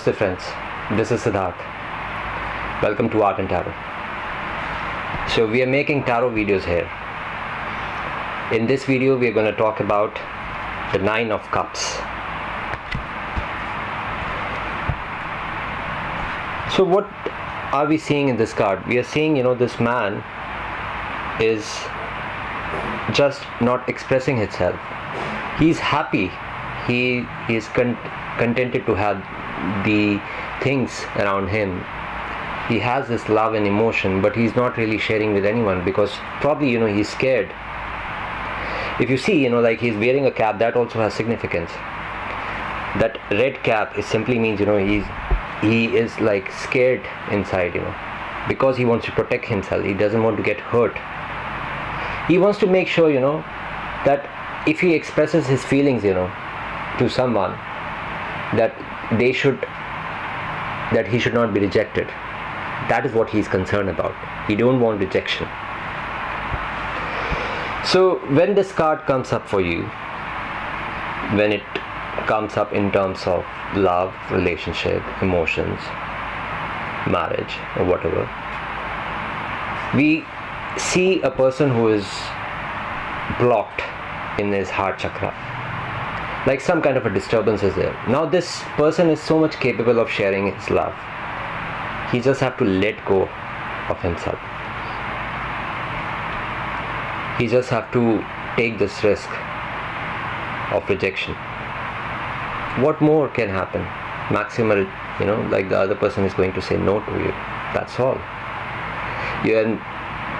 Namaste friends, this is Siddharth. Welcome to Art and Tarot. So we are making tarot videos here. In this video we are going to talk about the Nine of Cups. So what are we seeing in this card? We are seeing, you know, this man is just not expressing himself. He's happy. He, is con- contented to have the things around him. He has this love and emotion but he's not really sharing with anyone because probably you know he's scared. If you see you know like he's wearing a cap that also has significance. That red cap is simply means you know he's he is like scared inside you know because he wants to protect himself. He doesn't want to get hurt. He wants to make sure you know that if he expresses his feelings you know to someone that they should that he should not be rejected. That is what he is concerned about. He don't want rejection. So when this card comes up for you when it comes up in terms of love relationship emotions marriage or whatever we see a person who is blocked in his heart chakra like some kind of a disturbance is there. Now this person is so much capable of sharing his love. He just have to let go of himself. He just have to take this risk of rejection. What more can happen? Maximal you know like the other person is going to say no to you. That's all. You're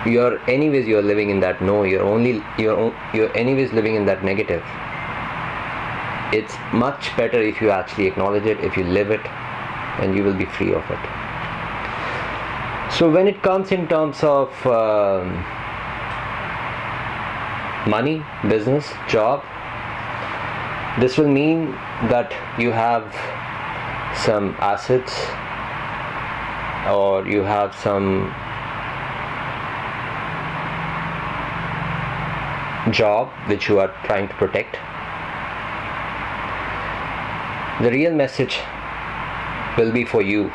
you're anyways you're living in that no. You're only you're you're anyways living in that negative it's much better if you actually acknowledge it if you live it and you will be free of it. So when it comes in terms of um, money business job this will mean that you have some assets or you have some job which you are trying to protect the real message will be for you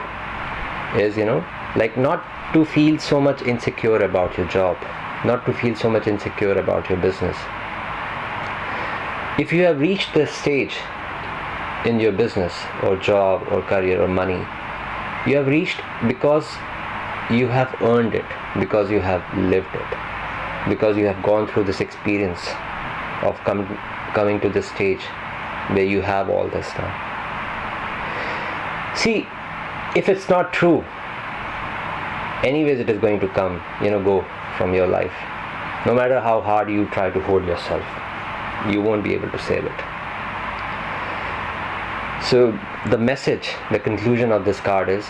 is you know like not to feel so much insecure about your job not to feel so much insecure about your business. If you have reached this stage in your business or job or career or money you have reached because you have earned it because you have lived it because you have gone through this experience of com- coming to this stage where you have all this now see if it's not true anyways it is going to come you know go from your life. No matter how hard you try to hold yourself you won't be able to save it. So the message the conclusion of this card is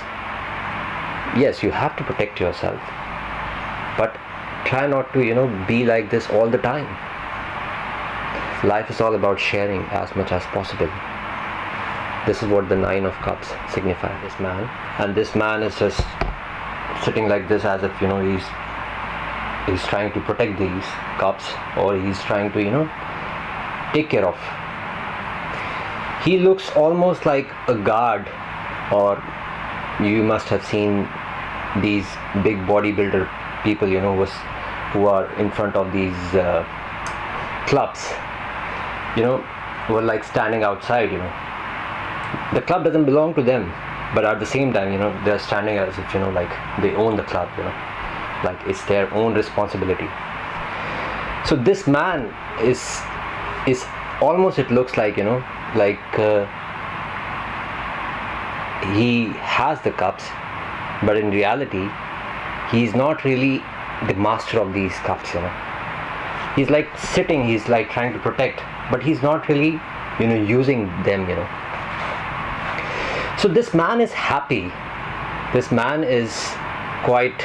yes you have to protect yourself but try not to you know be like this all the time. Life is all about sharing as much as possible this is what the nine of cups signify this man. And this man is just sitting like this as if you know he's he's trying to protect these cups or he's trying to you know take care of. He looks almost like a guard or you must have seen these big bodybuilder people you know was who are in front of these uh, clubs you know were like standing outside you know the club doesn't belong to them but at the same time you know they're standing as if you know like they own the club you know. Like it's their own responsibility. So this man is is almost it looks like you know like uh, he has the cups but in reality he's not really the master of these cups you know. He's like sitting he's like trying to protect but he's not really you know using them you know so this man is happy. This man is quite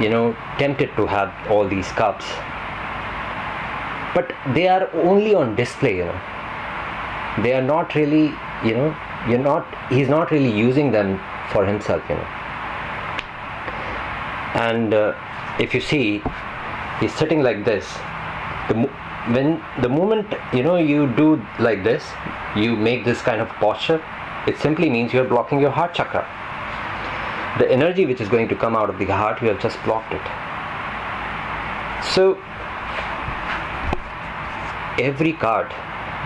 you know tempted to have all these cups. But they are only on display you know. They are not really you know you're not he's not really using them for himself you know. And uh, if you see he's sitting like this. The when the moment you know you do like this you make this kind of posture it simply means you're blocking your heart chakra. The energy which is going to come out of the heart you have just blocked it. So every card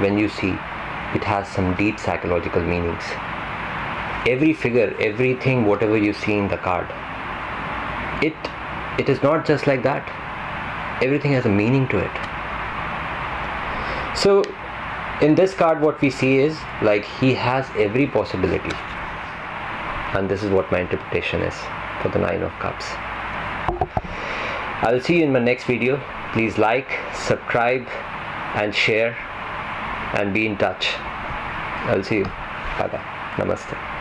when you see it has some deep psychological meanings. Every figure everything whatever you see in the card it it is not just like that. Everything has a meaning to it. So in this card what we see is like he has every possibility. And this is what my interpretation is for the nine of cups. I'll see you in my next video. Please like subscribe and share and be in touch. I'll see you. Bye bye namaste